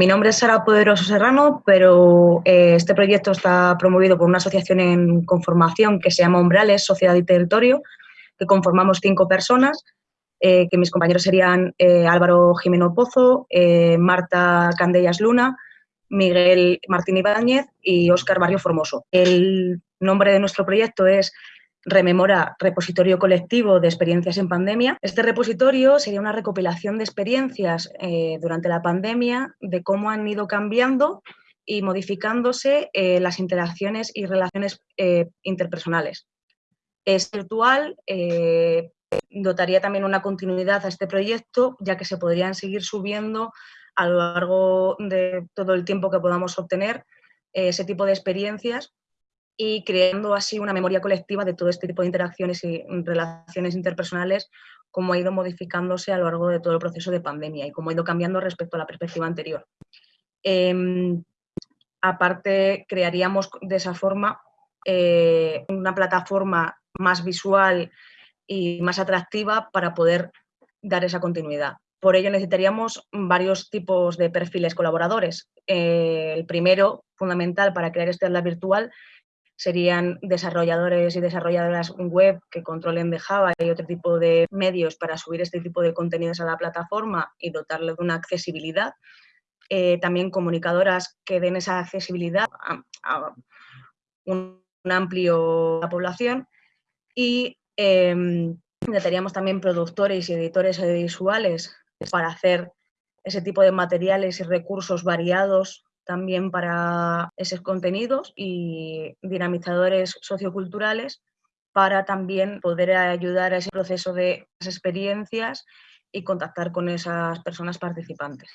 mi nombre es Sara Poderoso Serrano, pero eh, este proyecto está promovido por una asociación en conformación que se llama Umbrales, Sociedad y Territorio, que conformamos cinco personas, eh, que mis compañeros serían eh, Álvaro Jimeno Pozo, Marta Candellas Luna, Miguel Martín Ibáñez y Óscar Barrio Formoso. El nombre de nuestro proyecto es rememora repositorio colectivo de experiencias en pandemia. Este repositorio sería una recopilación de experiencias eh, durante la pandemia, de cómo han ido cambiando y modificándose eh, las interacciones y relaciones eh, interpersonales. Es virtual, dotaría también una continuidad a este proyecto, ya que se podrían seguir subiendo a lo largo de todo el tiempo que podamos obtener ese tipo de experiencias y creando así una memoria colectiva de todo este tipo de interacciones y relaciones interpersonales, cómo ha ido modificándose a lo largo de todo el proceso de pandemia y cómo ha ido cambiando respecto a la perspectiva anterior. Em, aparte, crearíamos de esa forma eh, una plataforma más visual y más atractiva para poder dar esa continuidad. Por ello necesitaríamos varios tipos de perfiles colaboradores. Eh, el primero, fundamental para crear este aula virtual, serían desarrolladores y desarrolladoras web que controlen de Java y otro tipo de medios para subir este tipo de contenidos a la plataforma y dotarle de una accesibilidad. Eh, también comunicadoras que den esa accesibilidad a, un, amplio la población y eh, también productores y editores audiovisuales para hacer ese tipo de materiales y recursos variados también para esos contenidos y dinamizadores socioculturales para también poder ayudar a ese proceso de experiencias y contactar con esas personas participantes.